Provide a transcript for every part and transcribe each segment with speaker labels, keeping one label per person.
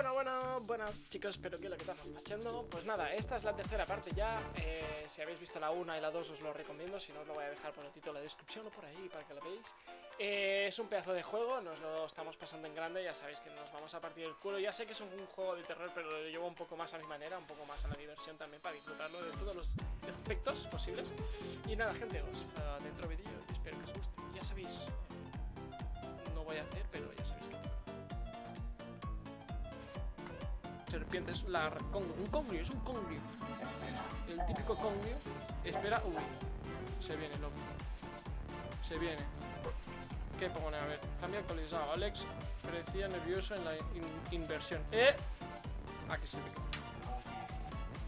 Speaker 1: Bueno, bueno, buenas chicos, espero que lo que estamos haciendo. Pues nada, esta es la tercera parte ya. Eh, Si habéis visto la 1 y la 2 os lo recomiendo. Si no os lo voy a dejar por el título de la descripción o por ahí para que lo veáis. Eh, Es un pedazo de juego, nos lo estamos pasando en grande Ya sabéis que nos vamos a partir el culo. Ya sé que es un juego de terror, pero lo llevo un poco más a mi manera Un poco más a la diversión también para disfrutarlo de todos los aspectos posibles. Y nada gente, os uh, dentro vídeo espero que os guste. Ya sabéis, no voy a hacer, pero ya sabéis que serpientes, la con, un congrio, es un congrio. El típico congrio. Espera, uy, se viene, loco. Se viene. ¿Qué pone? A ver, cambia actualizado. Alex parecía nervioso en la inversión. ¡Eh! Que se me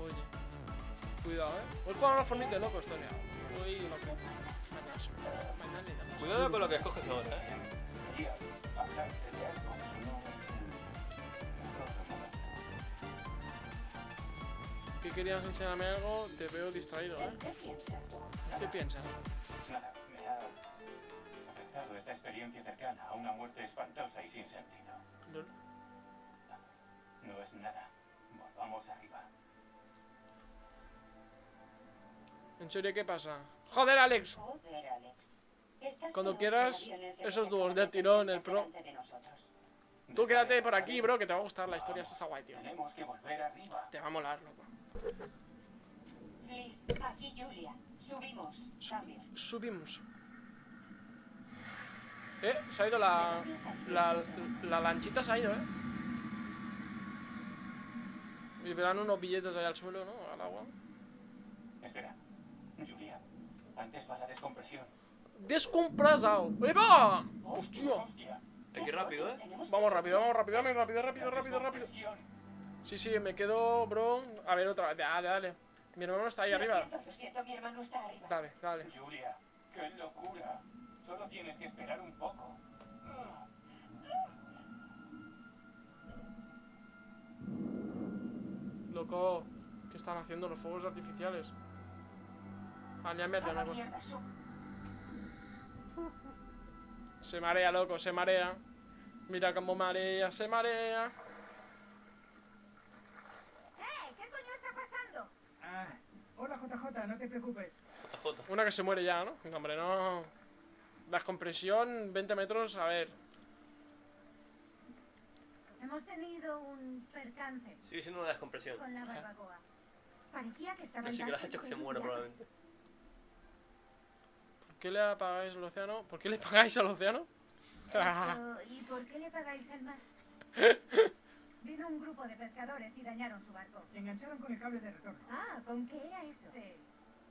Speaker 1: Oye. Cuidado, eh. Voy poner una formita de loco, esto Uy, loco.
Speaker 2: Cuidado con lo que escoges ahora, eh.
Speaker 1: Querías enseñarme algo? Te veo distraído, ¿eh?
Speaker 3: ¿Qué piensas?
Speaker 1: ¿Qué piensas?
Speaker 4: Nada, me ha afectado esta experiencia cercana a una muerte espantosa y sin sentido.
Speaker 1: No.
Speaker 4: No es nada. Volvamos arriba.
Speaker 1: ¿En serio qué pasa? ¡Joder, Alex!
Speaker 3: Joder, Alex.
Speaker 1: Cuando quieras, esos dúos de
Speaker 3: acaban
Speaker 1: tirón, el pro. Tú quédate por aquí, bro, que te va a gustar la historia. Esta está guay, tío.
Speaker 4: Tenemos que volver arriba.
Speaker 1: Te va a molar, loco.
Speaker 3: Aquí Julia. Subimos. Cambio.
Speaker 1: Subimos. Eh, se ha ido la, la, la lanchita, se ha ido, eh. Y verán unos billetes ahí al suelo, ¿no? Al agua.
Speaker 4: Espera. Julia, antes va la descompresión.
Speaker 1: ¡Descompresado! ¡Eva! ¡Hostia!
Speaker 4: Hostia.
Speaker 2: Ir rápido, eh.
Speaker 1: Vamos rápido, vamos rápido, rápido, rápido, rápido, rápido. Sí, sí, me quedo, bro. A ver, otra vez. Dale, dale. Mi hermano está ahí
Speaker 3: Lo
Speaker 1: arriba.
Speaker 3: siento, lo siento, mi hermano está arriba.
Speaker 1: Dale, dale.
Speaker 4: Julia, qué locura. Solo tienes que esperar un poco.
Speaker 1: Loco, ¿qué están haciendo los fuegos artificiales? Ah, ya me. Se marea, loco, se marea. Mira cómo marea, se marea.
Speaker 5: ¡Eh! ¿Qué coño está pasando?
Speaker 6: Ah, hola JJ, no te preocupes.
Speaker 2: JJ.
Speaker 1: Una que se muere ya, ¿no? Hombre, no. Descompresión, 20 metros, a ver.
Speaker 5: Hemos tenido un percance
Speaker 2: Sigue siendo una descompresión.
Speaker 5: con la barbacoa. Parecía que estaba
Speaker 2: Así que lo has hecho que se muera probablemente.
Speaker 1: ¿Por qué le apagáis al océano? ¿Por qué le pagáis al océano?
Speaker 5: Esto, ¿Y por qué le pagáis al mar? Vino un grupo de pescadores y dañaron su barco.
Speaker 6: Se engancharon con el cable de retorno.
Speaker 5: Ah, ¿con qué era eso? Sí.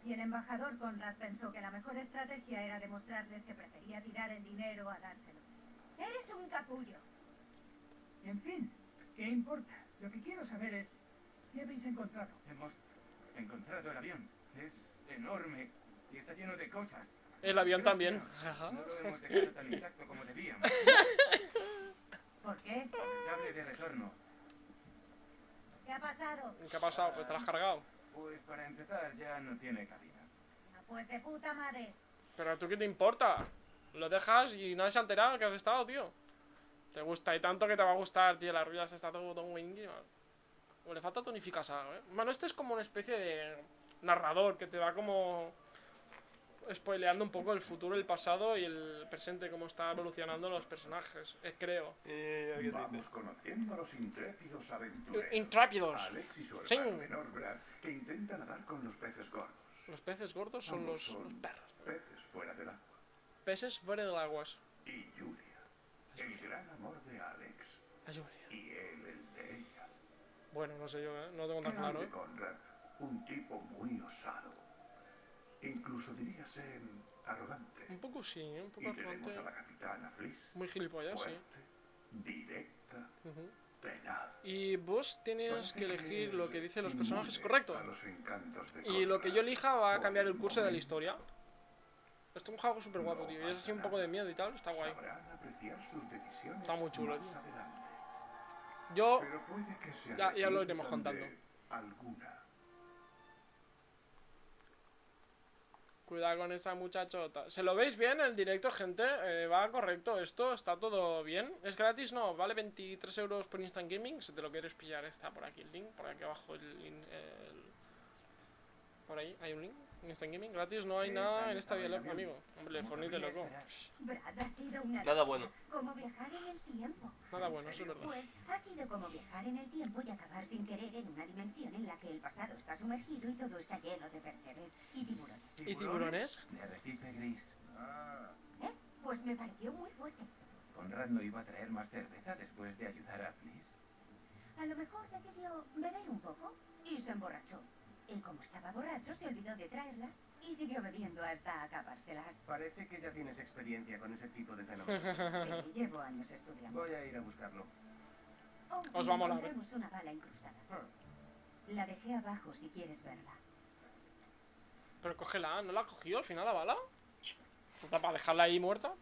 Speaker 5: Y el embajador Conrad pensó que la mejor estrategia era demostrarles que prefería tirar el dinero a dárselo. Eres un capullo.
Speaker 6: En fin, ¿qué importa? Lo que quiero saber es, ¿qué habéis encontrado?
Speaker 4: Hemos encontrado el avión. Es enorme y está lleno de cosas.
Speaker 1: El avión también.
Speaker 4: No lo hemos dejado tan intacto como debíamos.
Speaker 5: ¿Por qué?
Speaker 4: Cable de retorno.
Speaker 5: ¿Qué ha pasado?
Speaker 1: ¿Qué ha pasado? Pues te lo has cargado.
Speaker 4: Pues para empezar ya no tiene cabina.
Speaker 5: Ah, Pues de puta madre.
Speaker 1: Pero a tú qué te importa? Lo dejas y nadie se ha enterado que has estado, tío. Te gusta y tanto que te va a gustar, tío. La rueda se está todo todo wingy, man. O le falta tonificación, eh. Bueno, este es como una especie de narrador que te va como spoileando un poco el futuro, el pasado y el presente, cómo está evolucionando los personajes, eh, creo.
Speaker 2: Eh, ¿qué
Speaker 7: Vamos conociendo a los intrépidos aventureros.
Speaker 1: Intrápidos.
Speaker 7: Alex y su
Speaker 1: Sí.
Speaker 7: hermano menor Brad, que intentan nadar con los peces gordos.
Speaker 1: Los peces gordos son los, los perros.
Speaker 7: peces fuera del agua.
Speaker 1: Peces fuera del aguas.
Speaker 7: Y Julia, el gran amor de Alex. Y él, el de ella.
Speaker 1: Bueno, no sé yo, ¿eh? no tengo
Speaker 7: ¿Qué
Speaker 1: tan claro. ¿eh?
Speaker 7: Conrad? Un tipo muy osado. Incluso diríase arrogante.
Speaker 1: Un poco sí, un poco
Speaker 7: Y tenemos
Speaker 1: arrogante.
Speaker 7: a la capitana Fliss.
Speaker 1: Muy gilipollas, sí.
Speaker 7: Fuerte, directa,
Speaker 1: Ujú.
Speaker 7: tenaz.
Speaker 1: Y vos tienes que elegir
Speaker 7: es
Speaker 1: lo que dicen los personajes, correcto.
Speaker 7: a los encantos de
Speaker 1: Y lo que yo elija va a cambiar el curso de la
Speaker 7: momento.
Speaker 1: historia. Esto es un juego súper guapo, tío. Y es así un poco de miedo y tal, está guay.
Speaker 7: Sus
Speaker 1: Está muy chulo, tío. Yo,
Speaker 7: que
Speaker 1: Ya- ya lo iremos contando.
Speaker 7: Alguna.
Speaker 1: Cuidado con esa muchachota. ¿Se lo veis bien el directo, gente? Eh, va correcto esto, está todo bien. ¿Es gratis? No, vale 23 euros por Instant Gaming. Si te lo quieres pillar, está por aquí el link. Por aquí abajo el link. el- Por ahí hay un link. Instant Gaming gratis, no hay
Speaker 6: ¿Qué
Speaker 1: nada en esta vida, amigo. Hombre,
Speaker 6: ¿Cómo
Speaker 1: fornite
Speaker 6: cabría
Speaker 1: loco.
Speaker 6: esperar?
Speaker 5: Brad, ha sido una...
Speaker 2: Nada bueno.
Speaker 5: Como viajar en el tiempo.
Speaker 1: Nada
Speaker 6: ¿En
Speaker 1: bueno, eso es verdad.
Speaker 5: Pues ha sido como viajar en el tiempo y acabar sin querer en una dimensión en la que el pasado está sumergido y todo está lleno de percebes y tiburones.
Speaker 1: ¿Y tiburones?
Speaker 4: De arrecife gris.
Speaker 7: Ah,
Speaker 5: ¿Eh? Pues me pareció muy fuerte.
Speaker 4: Conrad no iba a traer más cerveza después de ayudar a Fliss.
Speaker 5: A lo mejor decidió beber un poco y se emborrachó. Y como estaba borracho, se olvidó de traerlas y siguió bebiendo hasta acabárselas.
Speaker 8: Parece que ya tienes experiencia con ese tipo de fenómenos.
Speaker 5: Sí, llevo años estudiando.
Speaker 8: Voy a ir a buscarlo.
Speaker 5: Oh,
Speaker 1: Os
Speaker 5: y
Speaker 1: va a molar, ¿eh?
Speaker 5: una bala incrustada.
Speaker 8: Ah,
Speaker 5: La dejé abajo si quieres verla.
Speaker 1: Pero cógela, ¿no la ha cogido al final la bala? ¿Para dejarla ahí muerta?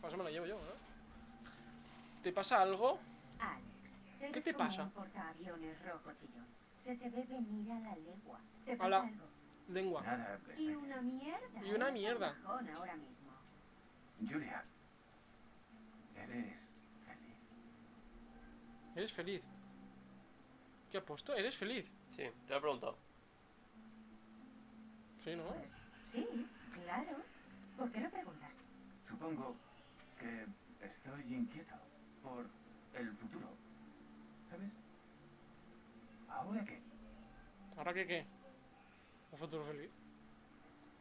Speaker 1: Pues eso me la llevo yo, ¿no? ¿Te pasa algo?
Speaker 5: Alex, eres
Speaker 1: te pasa?
Speaker 5: un portaaviones rojo chillón. Se te ve venir a la legua. ¿Te pasa
Speaker 1: Hola.
Speaker 5: algo?
Speaker 1: Lengua.
Speaker 4: Nada,
Speaker 5: Y
Speaker 4: Lester.
Speaker 5: una mierda.
Speaker 1: Y una
Speaker 5: Eres
Speaker 1: mierda.
Speaker 5: un ahora mismo.
Speaker 4: Julia. Eres feliz.
Speaker 1: Eres feliz. ¿Qué ha puesto? ¿Eres feliz?
Speaker 2: Sí, te lo he preguntado.
Speaker 1: Sí, ¿no?
Speaker 5: Pues sí, claro. ¿Por qué lo preguntas?
Speaker 4: Supongo que estoy inquieto por el futuro. ¿Sabes? ¿Ahora qué?
Speaker 1: ¿Ahora qué qué? ¿Un futuro feliz?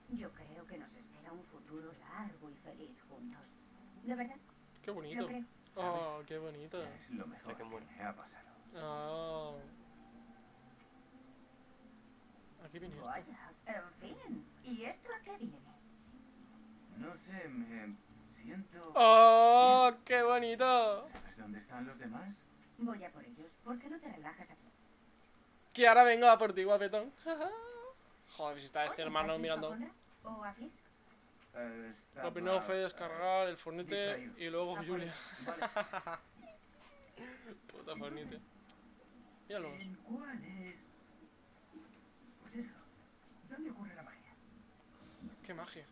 Speaker 5: Yo creo que nos espera un futuro largo y feliz juntos. De verdad,
Speaker 1: Qué
Speaker 5: lo
Speaker 1: bonito.
Speaker 5: creo.
Speaker 1: Oh, qué bonito.
Speaker 4: Es lo mejor
Speaker 2: que
Speaker 4: me ha pasado.
Speaker 1: Oh. Aquí viene esto.
Speaker 5: Vaya, en fin. ¿Y esto a qué viene?
Speaker 4: No sé, me siento...
Speaker 1: ¡Oh! ¡Qué bonito!
Speaker 4: ¿Sabes dónde están los demás?
Speaker 5: Voy a por ellos. ¿Por qué no te relajas aquí?
Speaker 1: Que ahora vengo a por ti, guapetón. Joder, si está este
Speaker 5: Oye,
Speaker 1: hermano
Speaker 5: ¿has visto
Speaker 1: mirando.
Speaker 5: ¿O a Fisk?
Speaker 8: eh,
Speaker 1: Lo primero fue descargar el fornite
Speaker 8: distraído.
Speaker 1: y luego
Speaker 5: Ah,
Speaker 1: Julia.
Speaker 8: Vale.
Speaker 1: Puta fornite. Míralo.
Speaker 6: ¿En cuál es? Pues eso. ¿Dónde ocurre la magia?
Speaker 1: Qué magia.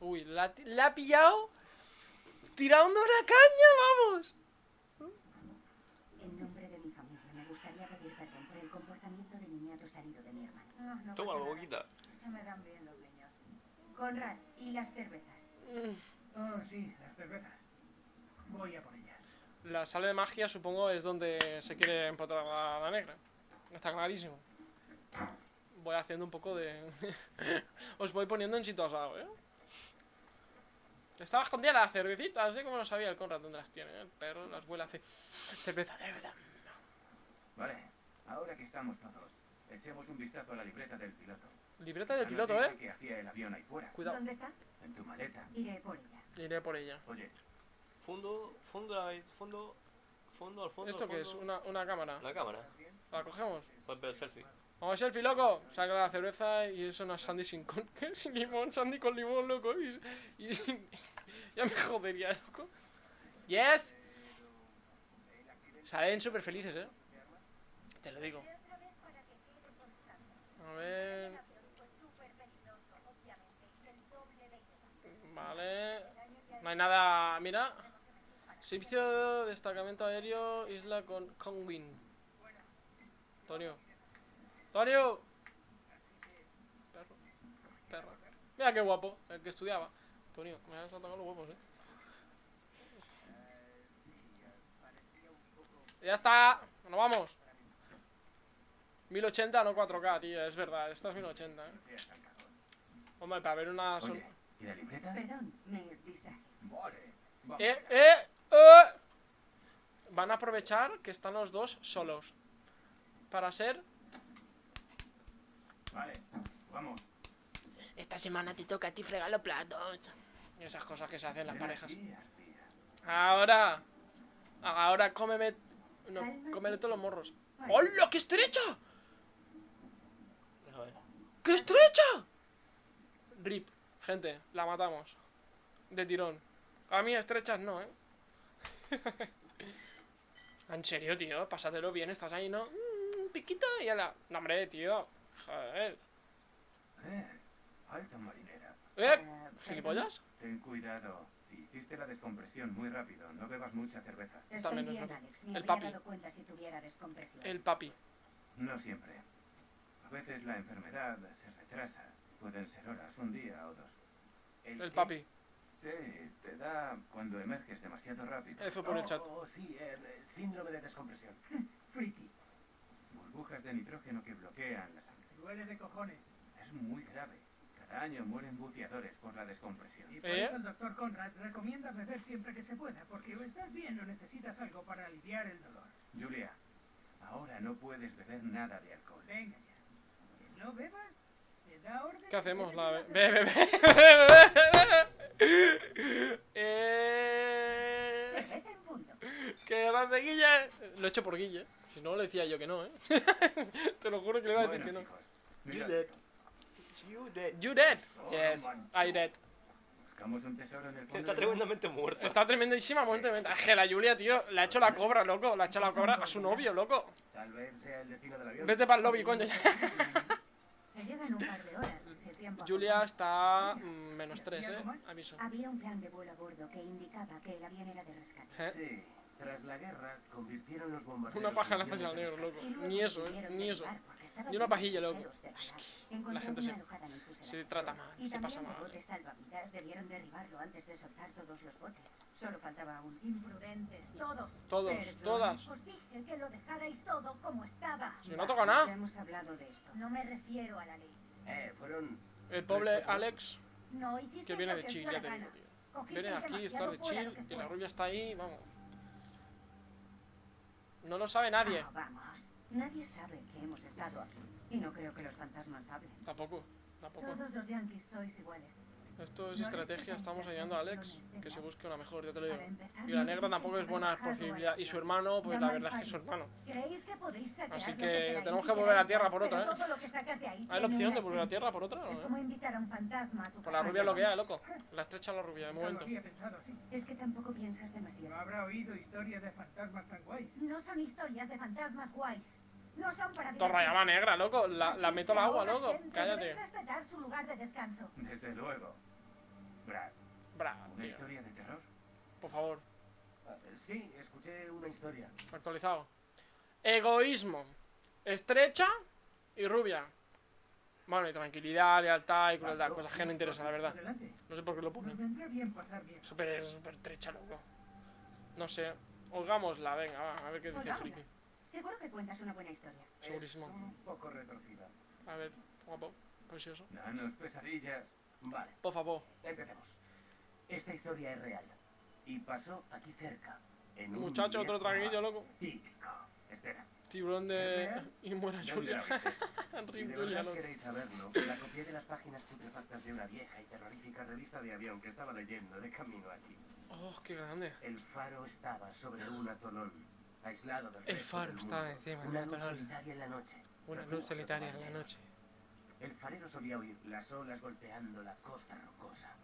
Speaker 1: Uy, la, la ha pillado tirando una caña, vamos.
Speaker 5: En nombre de mi familia, me gustaría pedir perdón por el comportamiento de niñato salido de mi hermano.
Speaker 1: Ah,
Speaker 5: No, no
Speaker 2: Toma,
Speaker 5: pasa nada.
Speaker 2: boquita.
Speaker 5: No me dan bien los niños. Conrad, ¿y las cervezas?
Speaker 6: Oh, sí, las cervezas. Voy a por ellas.
Speaker 1: La sala de magia supongo es donde se quiere empotrar a la negra. Está clarísimo. Voy haciendo un poco de... Os voy poniendo en situación, ¿eh? Estaba escondida la cervecita, así como lo sabía el Conrad dónde las tiene. ¿eh? El perro las huele hace... Cerveza, cerveza.
Speaker 4: Vale, ahora que estamos todos, echemos un vistazo a la libreta del piloto.
Speaker 1: Libreta del
Speaker 4: nos
Speaker 1: piloto, ¿eh?
Speaker 4: qué hacía el avión ahí fuera.
Speaker 1: Cuidado,
Speaker 5: ¿Dónde está?
Speaker 4: En tu maleta.
Speaker 5: Iré por ella.
Speaker 1: iré por ella.
Speaker 4: Oye,
Speaker 2: Fondo, fondo, ahí, fondo, fondo, al fondo.
Speaker 1: ¿Esto
Speaker 2: al
Speaker 1: qué es? Una, una cámara.
Speaker 2: La cámara.
Speaker 1: ¿La cogemos?
Speaker 2: Ver el selfie.
Speaker 1: Vamos, selfie, loco. Saca la cerveza y es una Sandy sin, con, sin limón, Sandy con limón, loco. Y, y sin- ya me jodería, loco. Yes. Salen súper felices, eh. Te lo digo. A ver. Vale. No hay nada. Mira. Servicio de destacamento aéreo, isla con Conwin. Antonio. Antonio. Perro. Perro. Mira qué guapo, el que estudiaba. Antonio, me has atacado los huevos, eh. Ya está, nos vamos. 1080, no 4K, tío, es verdad, esta es 1080, eh. Hombre, para ver una...
Speaker 4: ¿y la libreta?
Speaker 5: Perdón, me distraje.
Speaker 4: Vale, vamos.
Speaker 1: ¡Eh, eh, eh! Van a aprovechar que están los dos solos. Para ser...
Speaker 4: Vale, vamos.
Speaker 1: Esta semana te toca a ti fregar los platos. Y esas cosas que se hacen en las
Speaker 4: Ven
Speaker 1: parejas.
Speaker 4: aquí.
Speaker 1: Ahora. Ahora cómeme. No, cómele todos los morros. ¡Hola! ¡Qué estrecha! ¡Qué estrecha! Rip. Gente, la matamos. De tirón. A mí estrechas no, ¿eh? en serio, tío. Pásatelo bien. Estás ahí, ¿no? Mm, Un piquito y a la... No, hombre, tío. Joder.
Speaker 4: Eh,
Speaker 8: Alta marinera.
Speaker 1: ¿Eh?
Speaker 5: Eh,
Speaker 1: ¿Gilipollas?
Speaker 8: Ten cuidado. Si hiciste la descompresión muy rápido, no bebas mucha cerveza.
Speaker 5: Estoy
Speaker 1: También es
Speaker 5: bien,
Speaker 1: verdad.
Speaker 5: Alex. Me
Speaker 1: El papi.
Speaker 5: dado cuenta si tuviera descompresión.
Speaker 1: El papi.
Speaker 8: No siempre. A veces la enfermedad se retrasa. Pueden ser horas, un día o dos.
Speaker 1: El papi.
Speaker 8: Sí, te da cuando emerges demasiado rápido.
Speaker 1: F por el chat.
Speaker 8: Oh, sí, eh, síndrome de descompresión.
Speaker 6: Friki.
Speaker 8: Burbujas de nitrógeno que bloquean la sangre.
Speaker 6: Duele de cojones.
Speaker 8: Es muy grave. Cada año mueren buceadores por la descompresión.
Speaker 6: Y por
Speaker 1: ¿Eh?
Speaker 6: eso el doctor Conrad recomienda beber siempre que se pueda, porque o estás bien o necesitas algo para aliviar el dolor.
Speaker 8: Julia, ahora no puedes beber nada de alcohol.
Speaker 6: Venga ya. No bebas.
Speaker 1: ¿Qué hacemos? La Eh,
Speaker 5: punto.
Speaker 1: ¡Qué grande Guille! Lo he hecho por Guille. Si no, le decía yo que no, ¿eh? Te lo juro que le iba a decir
Speaker 8: Bueno,
Speaker 1: que no.
Speaker 2: You dead.
Speaker 1: You dead? Yes,
Speaker 8: mancho.
Speaker 1: I dead.
Speaker 8: Buscamos un tesoro en el fondo.
Speaker 2: Está
Speaker 8: del mar.
Speaker 2: tremendamente muerto.
Speaker 1: Está tremendísima muerte. Es que la Julia, tío, le ha hecho la cobra, loco. Le ha hecho la cobra a su novio, loco.
Speaker 8: Tal vez sea el destino del avión.
Speaker 1: Vete para el lobby, coño. Julia está mm, menos 3, eh. Aviso.
Speaker 5: Había un plan de vuelo a bordo que indicaba que el avión era de rescate.
Speaker 1: ¿Eh?
Speaker 8: Sí, tras la guerra convirtieron los bombarderos
Speaker 1: Una paja en la
Speaker 8: en
Speaker 1: al negro, loco. Ni eso, eh. Ni eso. Ni una pajilla, loco. Es. La gente se,
Speaker 5: alojada en el fuselaje.
Speaker 1: se trata mal,
Speaker 5: Y
Speaker 1: se pasa
Speaker 5: también
Speaker 1: mal.
Speaker 5: el bote salvavidas debieron derribarlo antes de soltar todos los botes. Solo faltaba un...
Speaker 6: Imprudentes, todos.
Speaker 1: Todos,
Speaker 5: Perdón.
Speaker 1: todas.
Speaker 6: Os dije que lo dejarais todo como estaba.
Speaker 1: Si no toca nada.
Speaker 5: Ya hemos hablado de esto.
Speaker 6: No me refiero a la ley.
Speaker 8: Eh, fueron...
Speaker 1: El pobre Alex,
Speaker 6: No hiciste
Speaker 1: que viene
Speaker 6: lo
Speaker 1: de chill, ya te digo, tío. Viene aquí, está de chill
Speaker 6: que
Speaker 1: y la rubia está ahí, vamos. No lo sabe nadie.
Speaker 5: Ah, vamos. Nadie sabe que hemos estado aquí. Y no creo que los fantasmas hablen.
Speaker 1: Tampoco, tampoco.
Speaker 5: Todos los yankees sois iguales.
Speaker 1: Esto es
Speaker 5: No
Speaker 1: estrategia, estamos ayudando a Alex que se busque una mejor, ya te lo digo. Y la
Speaker 5: no
Speaker 1: negra tampoco es buena posibilidad. Y su hermano, pues la verdad es que es su hermano.
Speaker 5: ¿Creéis que podéis sacar
Speaker 1: Así que tenemos que volver a tierra por otra, ¿eh?
Speaker 5: todo lo que sacas de ahí
Speaker 1: Hay la opción de volver a tierra por otra,
Speaker 5: Es
Speaker 1: ¿no?
Speaker 5: como invitar a un fantasma a tu
Speaker 1: Por la rubia lo que hay, loco. La estrecha la rubia, de momento.
Speaker 5: Es que tampoco piensas
Speaker 6: No
Speaker 5: demasiado.
Speaker 6: habrá oído historias de fantasmas tan guays.
Speaker 5: No son historias de fantasmas guays. No son para
Speaker 1: Torra llama
Speaker 5: divertirse.
Speaker 1: negra, loco. La, la meto al agua, loco. Cállate.
Speaker 5: debéis respetar su lugar de descanso.
Speaker 8: Desde luego. Brad,
Speaker 1: Bra,
Speaker 8: ¿una
Speaker 1: tío.
Speaker 8: historia de terror?
Speaker 1: Por favor,
Speaker 8: Sí, escuché una historia.
Speaker 1: actualizado. Egoísmo. Estrecha y rubia. Bueno, y tranquilidad, lealtad y crueldad. Cosas que no interesan, la verdad.
Speaker 6: Adelante.
Speaker 1: No sé por qué lo
Speaker 6: bien.
Speaker 1: Súper, súper estrecha, loco. No sé. Oigámosla, venga, va, a ver qué dice friki.
Speaker 5: Seguro que cuentas una buena historia.
Speaker 1: Segurísimo.
Speaker 8: Es un poco retorcida.
Speaker 1: A ver, guapo, precioso.
Speaker 8: Danos pesadillas. Vale,
Speaker 1: Por favor.
Speaker 8: empecemos. Esta historia es real. Y pasó aquí cerca. En un
Speaker 1: Muchacho, otro traguillo, loco.
Speaker 8: Típico. Espera.
Speaker 1: Tiburón de. Y muera
Speaker 8: ¿Dónde
Speaker 1: Julia.
Speaker 8: Si de verdad queréis saberlo, la copié de las páginas putrefactas de una vieja y terrorífica revista de avión que estaba leyendo de camino aquí.
Speaker 1: Oh, qué grande.
Speaker 8: El faro estaba sobre un atolón, aislado del
Speaker 1: El
Speaker 8: resto
Speaker 1: faro
Speaker 8: del
Speaker 1: estaba
Speaker 8: mundo.
Speaker 1: encima
Speaker 8: Una
Speaker 1: un
Speaker 8: luz
Speaker 1: atolón.
Speaker 8: solitaria en la noche.
Speaker 1: Una luz solitaria en la noche.
Speaker 8: El farero solía oír las olas golpeando la costa rocosa.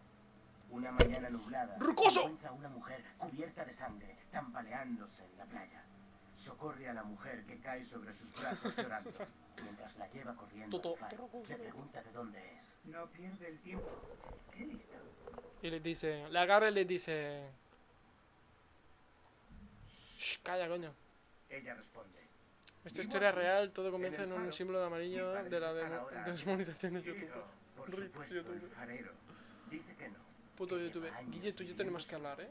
Speaker 8: Una mañana nublada,
Speaker 1: ¡Rocoso!
Speaker 8: se encuentra una mujer cubierta de sangre, tambaleándose en la playa. Socorre a la mujer que cae sobre sus brazos llorando. Mientras la lleva corriendo
Speaker 1: Toto,
Speaker 8: al faro, le pregunta de dónde es.
Speaker 6: No pierde el tiempo. Qué listo.
Speaker 1: Y le dice. Le agarra y le dice. Shh, calla, coño.
Speaker 8: Ella responde.
Speaker 1: Esta historia es real, todo comienza
Speaker 8: En
Speaker 1: un símbolo de amarillo de la
Speaker 8: ahora
Speaker 1: desmonetización de YouTube.
Speaker 8: Por
Speaker 1: Rip
Speaker 8: supuesto, el
Speaker 1: YouTube.
Speaker 8: farero dice que no.
Speaker 1: Puto
Speaker 8: que
Speaker 1: YouTube. Guille, tú y yo tenemos que hablar, eh.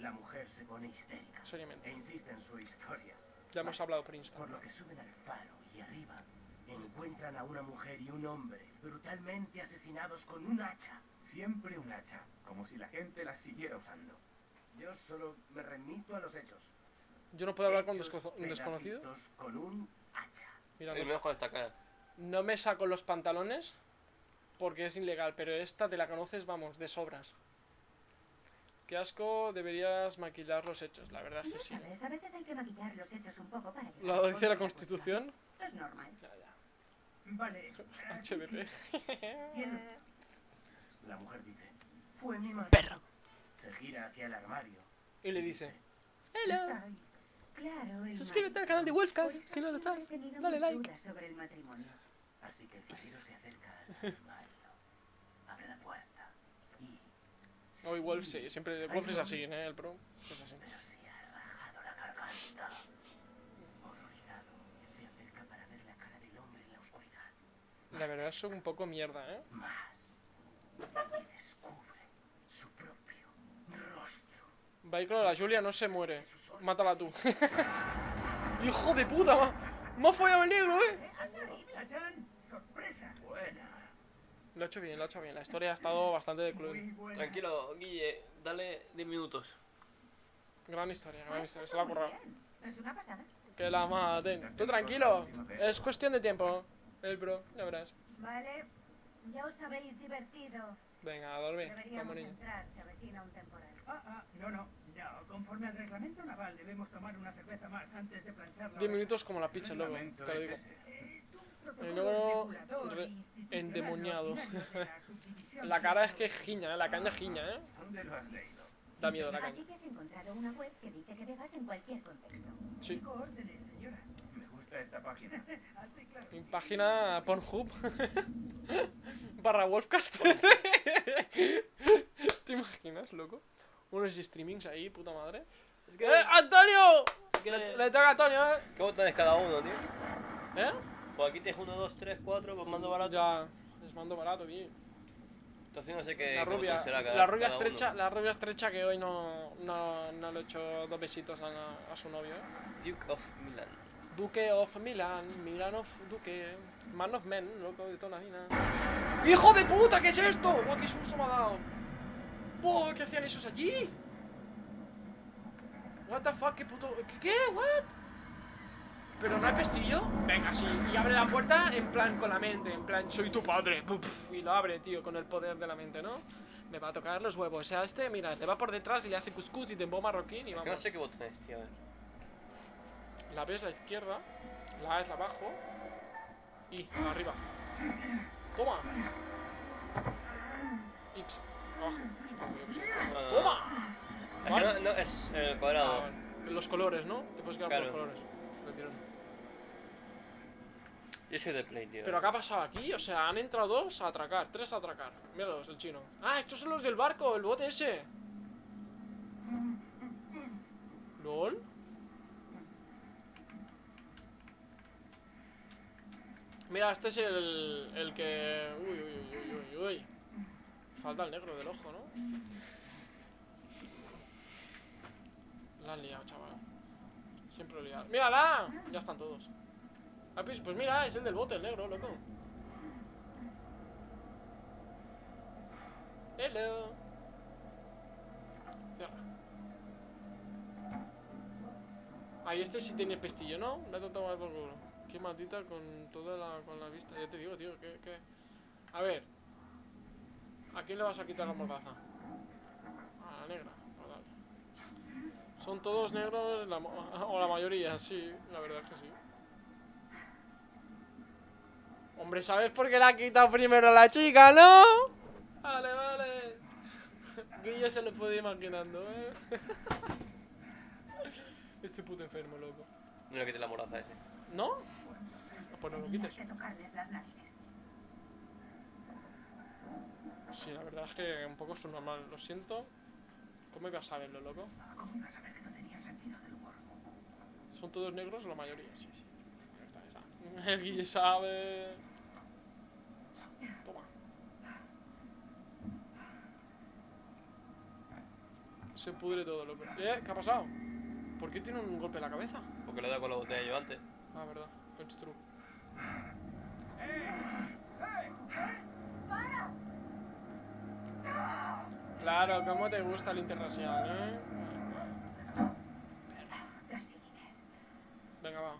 Speaker 8: La mujer se pone histérica
Speaker 1: Seriamente.
Speaker 8: e insiste en su historia.
Speaker 1: Ya hemos hablado por Insta.
Speaker 8: Por lo que suben al faro y arriba encuentran a una mujer y un hombre brutalmente asesinados con un hacha. Siempre un hacha, como si la gente las siguiera usando. Yo solo me remito a los hechos.
Speaker 1: Yo no puedo hablar con un desconocido.
Speaker 8: Con un hacha.
Speaker 1: Mira,
Speaker 2: El
Speaker 1: no,
Speaker 2: con esta cara.
Speaker 1: no me saco los pantalones porque es ilegal, pero esta te la conoces, vamos, de sobras. Qué asco, deberías maquillar los hechos, la verdad es que sí.
Speaker 5: sabes, a veces hay que maquillar los hechos un poco para llegar
Speaker 1: Lo dice la Constitución.
Speaker 5: Es normal.
Speaker 1: Ya, ya.
Speaker 6: Vale. Bien.
Speaker 8: La mujer dice, fue mi madre.
Speaker 1: Perro.
Speaker 8: Se gira hacia el armario.
Speaker 1: Y le dice,
Speaker 8: Está
Speaker 1: Hello.
Speaker 8: Ahí.
Speaker 5: Claro, el
Speaker 1: Suscríbete al canal de Wolfcast si no lo estás. Dale like.
Speaker 5: sobre el matrimonio.
Speaker 8: Así que el farero se acerca al armario.
Speaker 1: Hoy Wolf sí, siempre. Wolf es así, ¿eh? El pro es así.
Speaker 8: Pero se ha rajado la garganta. Horrorizado, se acerca para ver la cara del hombre en la oscuridad.
Speaker 1: La verdad es un poco mierda, ¿eh?
Speaker 8: Más. Y descubre su propio rostro.
Speaker 1: Baikro, la Julia no se muere. Mátala tú. ¡Hijo de puta! ma- Me ha follado el negro, ¿eh?
Speaker 6: ¡Tachán! ¡Sorpresa! Buena.
Speaker 1: Lo ha hecho bien, lo ha hecho bien. La historia ha estado bastante de club.
Speaker 2: Tranquilo, Guille, dale 10 minutos.
Speaker 1: Gran historia, gran historia. Se la ha currado.
Speaker 5: bien. Es una pasada.
Speaker 1: Que la maten. Tú tranquilo. Es cuestión de tiempo. El pro, ya verás.
Speaker 5: Vale, ya os habéis divertido.
Speaker 1: Venga, a dormir. Como
Speaker 5: Deberíamos entrar, se avecina un temporal.
Speaker 6: Ah, ah, no, no, no. Conforme al reglamento naval debemos tomar una cerveza más antes de planchar la
Speaker 1: 10
Speaker 6: oreja.
Speaker 1: minutos como la pizza, luego. Te lo digo. Y luego, endemoniado.
Speaker 6: la
Speaker 1: cara es que giña, ¿eh? La caña giña, ¿eh?
Speaker 7: ¿Dónde lo has leído?
Speaker 1: Da miedo la caña.
Speaker 5: Así que has encontrado una web que dice que bebas en cualquier contexto.
Speaker 1: Sí.
Speaker 6: Órdenes, señora.
Speaker 7: Me gusta esta página.
Speaker 6: Hazte claro.
Speaker 1: Mi página Pornhub barra Wolfcast. ¿Te imaginas, loco? Unos streamings ahí, puta madre.
Speaker 2: Es que,
Speaker 1: ¡Eh, Antonio!
Speaker 2: es que-
Speaker 1: Le, le toca a Antonio, ¿eh?
Speaker 2: ¿Qué botones cada uno, tío?
Speaker 1: ¿Eh?
Speaker 2: Pues aquí tienes 1, 2, 3, 4, pues mando barato.
Speaker 1: Ya, les mando barato, tío.
Speaker 2: Entonces no sé qué,
Speaker 1: La rubia,
Speaker 2: será cada,
Speaker 1: la rubia
Speaker 2: cada
Speaker 1: estrecha,
Speaker 2: uno.
Speaker 1: la rubia estrecha que hoy no, no, no le he hecho dos besitos a, a su novio. ¿eh?
Speaker 2: Duke of Milan.
Speaker 1: Duque of Milan, Milan of Duque, Man of Men, loco de toda la vida. ¡Hijo de puta! ¿Qué es esto? ¡Buah, qué susto me ha dado! ¡Buah, qué hacían esos allí! What the fuck, qué puto... ¿Qué? qué? ¿What? ¿Pero no hay pestillo? Venga, sí, y abre la puerta en plan con la mente, en plan, soy tu padre, Puf, y lo abre, tío, con el poder de la mente, ¿no? Me va a tocar los huevos, o sea, este, mira, le va por detrás y le hace cuscús y tembo marroquín y
Speaker 2: que no
Speaker 1: vamos.
Speaker 2: sé qué botón es, tío. A ver.
Speaker 1: La B es la izquierda, la A es la abajo y la arriba. Toma. X sé.
Speaker 2: No. Es que
Speaker 1: ¿Vale?
Speaker 2: no, no, es en el cuadrado.
Speaker 1: Ah. Los colores, ¿no? Te puedes quedar
Speaker 2: Claro.
Speaker 1: por los colores.
Speaker 2: Yo soy de Play, tío.
Speaker 1: Pero ¿qué ha pasado aquí? O sea, han entrado dos a atracar, tres a atracar. Míralos, el chino. Ah, estos son los del barco, el bote ese. ¿Lol? Mira, este es el, el que... Uy, uy, uy, uy, uy, uy. Falta el negro del ojo, ¿no? La han liado, chaval. Siempre liado. ¡Mírala! Ya están todos. Pues mira, es el del bote, el negro, loco. Hello. Cierra. Ahí este sí tiene pestillo, ¿no? Me ha tratado mal por culo. Qué maldita con toda la, con la vista. Ya te digo, tío, que, que... A ver. ¿A quién le vas a quitar la mordaza? A la negra. Dale. Son todos negros, la o la mayoría, sí, la verdad es que sí. Hombre, ¿sabes por qué la ha quitado primero la chica, no? Vale, vale. Guille se lo puede ir imaginando, ¿eh? Este puto enfermo, loco.
Speaker 2: No le quites la moraza ese.
Speaker 1: ¿No? Ah, Pues no lo quites.
Speaker 5: que tocarles las narices.
Speaker 1: Sí, la verdad es que un poco subnormal, lo siento. ¿Cómo ibas a saberlo, loco?
Speaker 6: ¿Cómo ibas a saber que no tenía sentido del humor?
Speaker 1: ¿Son todos negros la mayoría? Sí, sí. El Guille sabe. Toma. Se pudre todo, loco. ¿Eh? ¿Qué ha pasado? ¿Por qué tiene un golpe en la cabeza?
Speaker 2: Porque le he dado con la botella yo antes.
Speaker 1: Ah, verdad. It's true. Claro, ¿cómo te gusta el interracial, eh? Venga, va.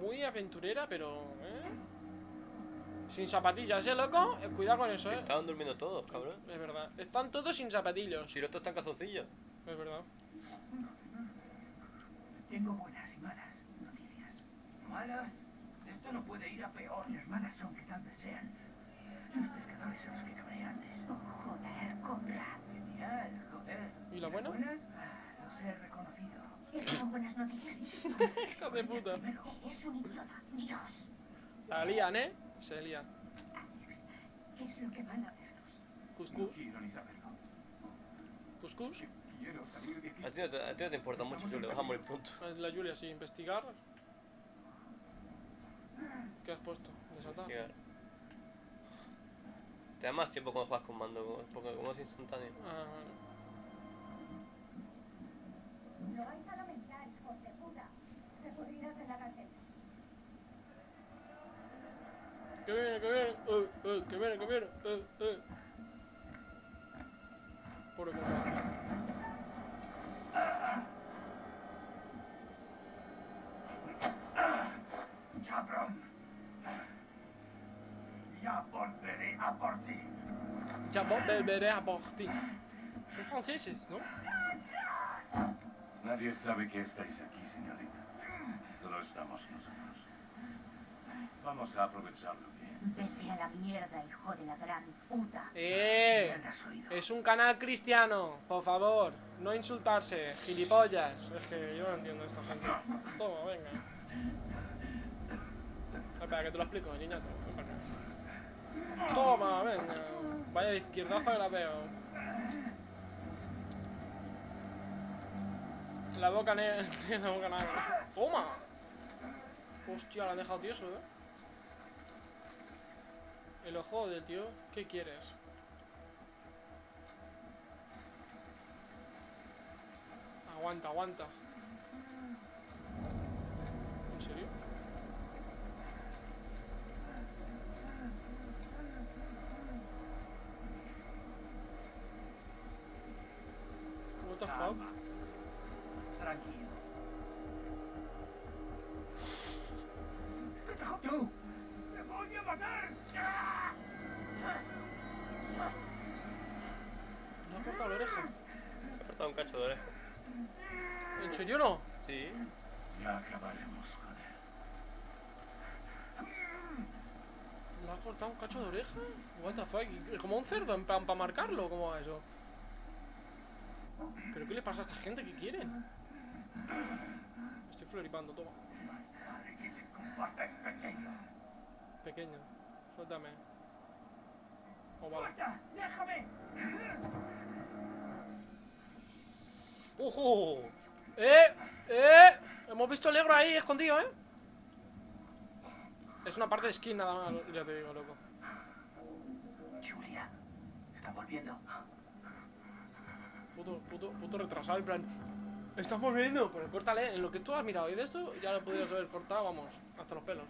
Speaker 1: Muy aventurera, pero... ¿eh? Sin zapatillas, ¿eh, loco? Eh, cuidado con eso, ¿eh?
Speaker 2: estaban durmiendo todos, cabrón.
Speaker 1: Es verdad. Están todos sin zapatillos.
Speaker 2: Si los otros están calzoncillos.
Speaker 1: Es verdad.
Speaker 6: Tengo buenas y malas noticias. ¿Malas? Esto no puede ir a peor. Las malas son que tal vez sean los pescadores a los que cabré antes.
Speaker 5: Oh, joder, Conrad.
Speaker 6: Genial, joder.
Speaker 1: ¿Y la buena?
Speaker 6: ¿Buenas? Ah, los he reconocido.
Speaker 5: Esas son buenas noticias.
Speaker 1: Hija de puta.
Speaker 5: Eres un idiota. Dios.
Speaker 1: La lían, ¿eh? Se lían.
Speaker 5: Alex, ¿qué es lo que van a hacernos?
Speaker 1: Cuscús.
Speaker 6: quiero ni saberlo.
Speaker 1: Cuscús.
Speaker 6: Quiero salir de aquí.
Speaker 2: A ti no te, a ti no te importa mucho, Julio, vas a morir pronto.
Speaker 1: La Julia, sí. Investigar. ¿Qué has puesto? Desatar.
Speaker 2: Investigar. Te da más tiempo cuando juegas con mando, porque como es instantáneo.
Speaker 1: Ah, vale.
Speaker 5: Lo vais a lamentar, hijos de puta. Te pudrirás en la cárcel.
Speaker 1: Que viene, que viene, eh, eh, que viene, que viene, eh, eh. Pobre compadre.
Speaker 6: ¡Cabrón! Ya volveré a por ti.
Speaker 1: Ya volveré a por ti. Son franceses, ¿no?
Speaker 7: Nadie sabe que estáis aquí, señorita. Solo estamos nosotros. Vamos a aprovecharlo bien.
Speaker 5: Vete a la mierda, hijo de la gran puta.
Speaker 1: Eh, es un canal cristiano, por favor, no insultarse, gilipollas. Es que yo no entiendo a esta gente. Toma, venga. Espera, que te lo explico, niñato. Toma, venga. Vaya de izquierdazo que la veo. La boca negra, la boca negra. Toma. Hostia, la han dejado tieso, eh. El ojo del tío, ¿qué quieres? Aguanta, aguanta.
Speaker 2: Cacho de oreja.
Speaker 1: ¿En serio no?
Speaker 2: Sí.
Speaker 7: Ya acabaremos con él.
Speaker 1: ¿Le ha cortado un cacho de oreja? What the fuck? ¿Y- ¿Como un cerdo en plan para marcarlo? ¿Cómo va eso? ¿Pero qué le pasa a esta gente? ¿Qué quieren? Estoy floripando, toma.
Speaker 6: Que pequeño.
Speaker 1: Pequeño. Suéltame. Oh, vale.
Speaker 6: ¡Suelta! ¡Déjame!
Speaker 2: ¡Ojo!
Speaker 1: ¡Eh! ¡Eh! Hemos visto el negro ahí escondido, ¿eh? Es una parte de skin nada más, ya te digo, loco.
Speaker 6: Julia, está volviendo.
Speaker 1: Puto, puto, puto retrasado, en plan... ¡Estamos viendo! Pero córtale, en lo que tú has mirado y de esto ya lo podrías haber cortado, vamos, hasta los pelos.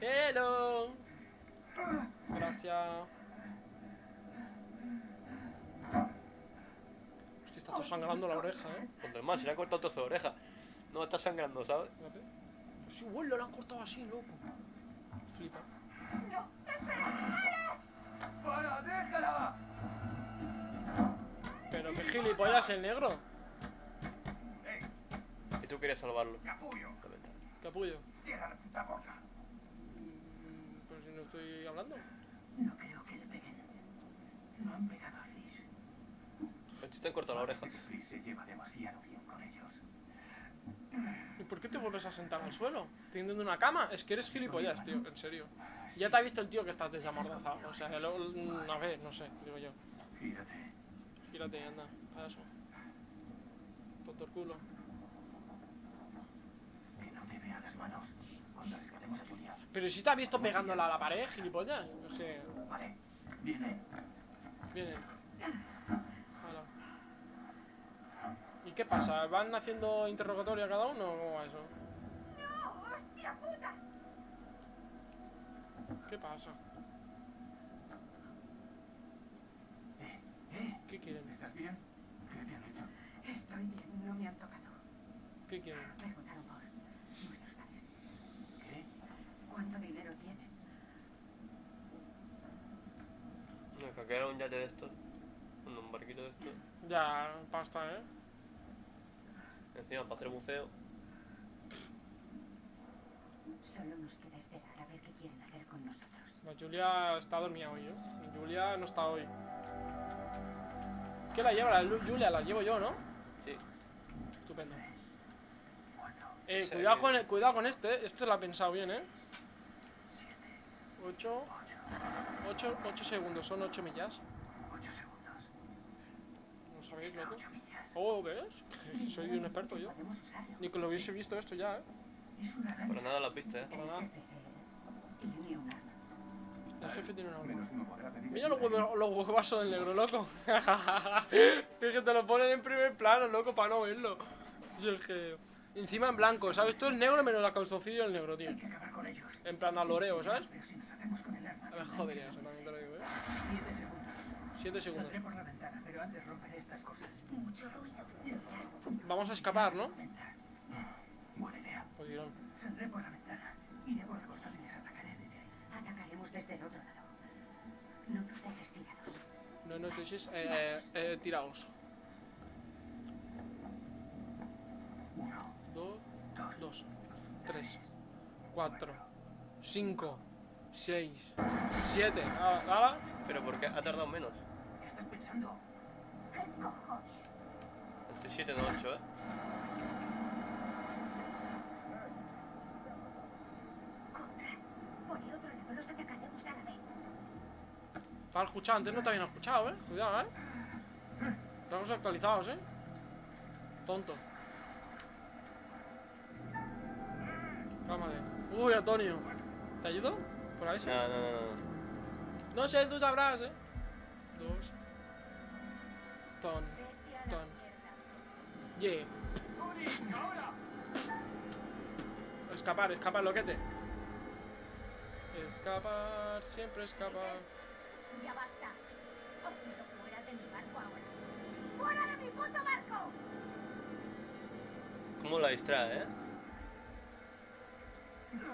Speaker 1: ¡Hello! Gracias. Está todo sangrando la oreja, ¿eh?
Speaker 2: Cuando más se le ha cortado trozo de oreja. No está sangrando, ¿sabes?
Speaker 1: Pues sí, bueno, lo han cortado así, loco. Flipa.
Speaker 6: ¡Para, déjala!
Speaker 1: Pero qué gilipollas el negro.
Speaker 6: ¡Ey,
Speaker 2: Y tú querías salvarlo.
Speaker 6: capullo!
Speaker 1: Capullo.
Speaker 6: ¡Cierra la puta boca!
Speaker 1: Mm, Pero si no estoy hablando.
Speaker 6: No creo que le peguen. No han pegado a Fliss.
Speaker 2: Pero si te han cortado la oreja.
Speaker 6: Se lleva demasiado bien con ellos.
Speaker 1: ¿Y por qué te vuelves a sentar al suelo? ¿Teniendo una cama? Es que eres gilipollas, tío, en serio. Ya te ha visto el tío que estás desamordazado. O sea, lo- a ver, no sé, digo yo.
Speaker 6: Gírate.
Speaker 1: Gírate y anda, payaso. Tonto el culo.
Speaker 6: Que no te vea las manos cuando rescatemos a Julia.
Speaker 1: Pero si te ha visto pegándola a la pared, gilipollas. Es que.
Speaker 6: Vale, viene.
Speaker 1: Vienen. ¿Y qué pasa? ¿Van haciendo interrogatorio a cada uno o cómo va eso?
Speaker 5: ¡No! ¡Hostia puta!
Speaker 1: ¿Qué pasa?
Speaker 6: Eh, eh,
Speaker 1: ¿Qué quieren?
Speaker 6: ¿estás bien? ¿Qué te han hecho?
Speaker 5: Estoy bien, no me han tocado.
Speaker 1: ¿Qué quieren?
Speaker 5: Preguntaron por nuestros padres.
Speaker 6: ¿Qué?
Speaker 5: ¿Cuánto dinero tienen?
Speaker 2: Que era un yate de estos. Un, un barquito de estos.
Speaker 1: Ya, pasta, ¿eh?
Speaker 2: Encima para hacer buceo.
Speaker 5: Solo nos queda esperar a ver qué quieren hacer con nosotros.
Speaker 1: La Julia está dormida hoy, ¿eh? Julia no está hoy. ¿Qué la lleva la Julia? La llevo yo, ¿no?
Speaker 2: Sí.
Speaker 1: Estupendo.
Speaker 6: Tres, cuatro,
Speaker 1: Eh,
Speaker 2: Sí.
Speaker 1: cuidado con, cuidado con este, este lo ha pensado bien, ¿eh?
Speaker 6: siete,
Speaker 1: 8, 8, 8 segundos, son 8 millas.
Speaker 6: 8 segundos.
Speaker 1: ¿No sabéis, loco?
Speaker 6: 8 millas.
Speaker 1: Oh, ¿ves? Soy un experto yo. Ni que lo hubiese visto esto ya, ¿eh?
Speaker 6: Es una
Speaker 2: Para
Speaker 6: lancha.
Speaker 2: nada lo has visto, ¿eh?
Speaker 1: Para
Speaker 3: El
Speaker 1: nada.
Speaker 3: jefe tiene un arma.
Speaker 1: El jefe tiene una arma.
Speaker 6: Menos
Speaker 1: Mira los huevos, los huevazos del negro, loco. es que te lo ponen en primer plano, loco, para no verlo. Yo es que... Encima en blanco, ¿sabes? Todo es negro menos la calzoncillo del negro, tío. En plan aloreo, ¿sabes?
Speaker 6: Pero si nos hacemos con el arma.
Speaker 1: A ver, joder, eso también te lo digo, ¿eh?
Speaker 6: 7 segundos.
Speaker 1: 7 segundos.
Speaker 6: Saldré por la ventana, pero antes romperé estas cosas.
Speaker 3: Mucho ruido.
Speaker 1: Vamos a escapar, ¿no?
Speaker 6: Buena idea.
Speaker 1: Pues.
Speaker 6: Saldré por la ventana. Iré por el costado y les atacaré desde ahí.
Speaker 3: Atacaremos desde el otro lado. No nos dejes tirados.
Speaker 1: No nos dejes eh, eh, tiraos.
Speaker 6: Uno,
Speaker 1: 2,
Speaker 6: dos,
Speaker 1: 2, 3, 4, 5, 6, 7. ¿Nada?
Speaker 2: Pero ¿por qué ha tardado menos?
Speaker 6: ¿Qué estás pensando?
Speaker 3: ¿Qué cojones?
Speaker 2: El 7 no 8, ¿eh?
Speaker 3: Por el otro lado los atacaremos a la vez.
Speaker 1: Estaba escuchado, antes no te habían escuchado, ¿eh? Cuidado, ¿eh? Estamos actualizados, ¿eh? Tonto. Cálmate. Uy, Antonio. ¿Te ayudo? ¿Por ahí sí?
Speaker 2: No, no, no, no.
Speaker 1: No sé, tú sabrás, ¿eh? Dos. Ton. Ton. Yeah. Escapar, escapar, loquete. Escapar, siempre escapar.
Speaker 5: Ya basta. Os quiero fuera de mi barco ahora. ¡Fuera de mi puto barco!
Speaker 2: ¿Cómo la distrae, eh?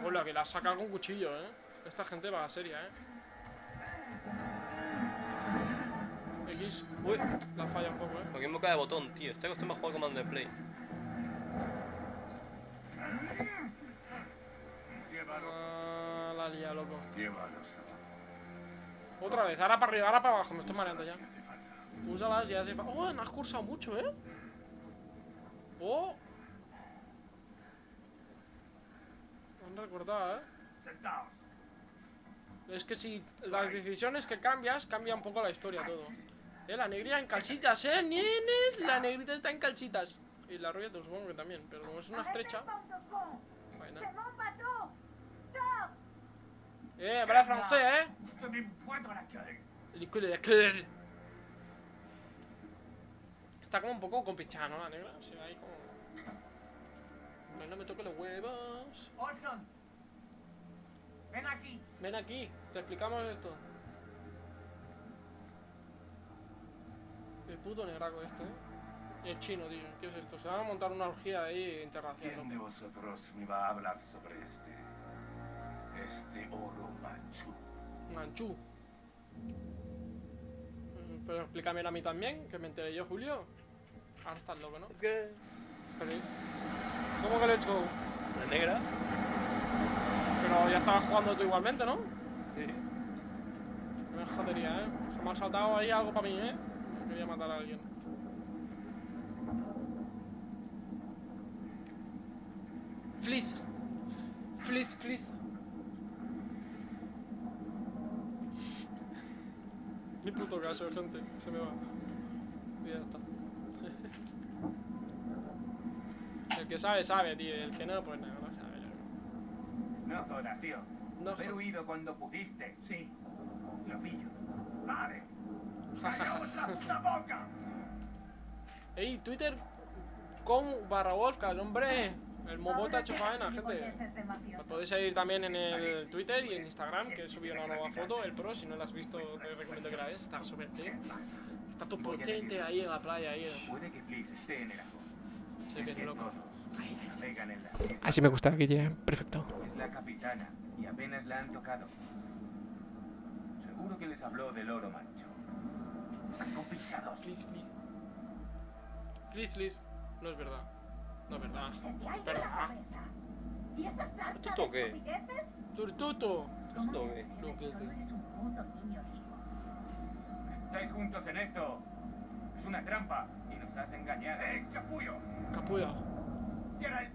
Speaker 1: Hola, que la ha sacado con cuchillo, ¿eh? Esta gente va a seria, ¿eh? X.
Speaker 2: Uy,
Speaker 1: La falla un poco, ¿eh?
Speaker 2: porque me cae de botón, tío. Estoy acostumbrado a jugar comando de play.
Speaker 1: Ah, la lía, loco. Otra vez, ahora para arriba, ahora para abajo, me estoy mareando
Speaker 7: Úsalas
Speaker 1: ya.
Speaker 7: si hace falta.
Speaker 1: Úsalas ya se fa- Oh, no has cursado mucho, ¿eh? Oh. Han recordado, ¿eh?
Speaker 6: Sentaos.
Speaker 1: Es que si las decisiones que cambias, cambia un poco la historia todo. Eh, la negrita en calcitas, ¿eh? Nienes, la negrita está en calcitas. Y la rubia, te supongo que también, pero como es una estrecha... Eh, habla francés, ¿eh?
Speaker 6: Usted me encuentra la calle.
Speaker 1: El culo de aquel. Está como un poco compinchada, ¿no? La negra. O sea, ahí como... No, no me toque los huevos.
Speaker 6: Olson. Ven aquí.
Speaker 1: Ven aquí, te explicamos esto. El puto negraco este, ¿eh? Y el chino, tío. ¿Qué es esto? Se van a montar una orgía ahí internacional.
Speaker 7: ¿Quién de vosotros me va a hablar sobre este... este oro manchú?
Speaker 1: Manchú. Mm, Pero explícamelo a mí también, que me enteré yo, Julio. Ahora estás loco, ¿no?
Speaker 2: ¿Qué?
Speaker 1: Feliz. ¿Cómo que let's go?
Speaker 2: ¿La negra?
Speaker 1: Pero ya estabas jugando tú igualmente, ¿no?
Speaker 2: Sí.
Speaker 1: Me jodería, ¿eh? Se me ha saltado ahí algo para mí, ¿eh? Quería matar a alguien. Fliss. Fliss, fliss. Ni puto caso, gente. Se me va. Y ya está. El que sabe, sabe, tío. El que no, pues nada, no sabe.
Speaker 6: No jodas, tío.
Speaker 1: No,
Speaker 6: Haber huido cuando pudiste. Sí. Lo pillo. Vale. ¡Callaos la puta boca!
Speaker 1: Ey, Twitter con barra Wolfcast, hombre. El Momota ha hecho faena, gente. Me
Speaker 5: mafioso.
Speaker 1: podéis seguir también en el Twitter y en Instagram, que he subido una nueva foto, el Pro. Si no la has visto, te recomiendo que la veas. Está súper. Está todo potente ahí en la playa. Ahí.
Speaker 6: Puede que Fliss esté en el.
Speaker 1: Se loco. Así me gusta, Guille. Perfecto.
Speaker 6: Es la capitana y apenas la han tocado. Seguro que les habló del oro mancho. Compinchados.
Speaker 1: Please, please. Please, please. No es verdad. No es verdad.
Speaker 5: ¿Se te ha ido
Speaker 1: Pero, ah.
Speaker 5: ¿Y esa sarta
Speaker 2: ¿Esto
Speaker 5: de
Speaker 2: qué?
Speaker 1: Turtuto.
Speaker 5: ¿Cómo
Speaker 2: Esto
Speaker 5: te
Speaker 2: qué?
Speaker 5: Solo eres un puto niño rico.
Speaker 6: Estáis juntos en esto. Es una trampa y nos has engañado. ¡Eh, capullo!
Speaker 1: Capulla.
Speaker 6: ¡Cierra el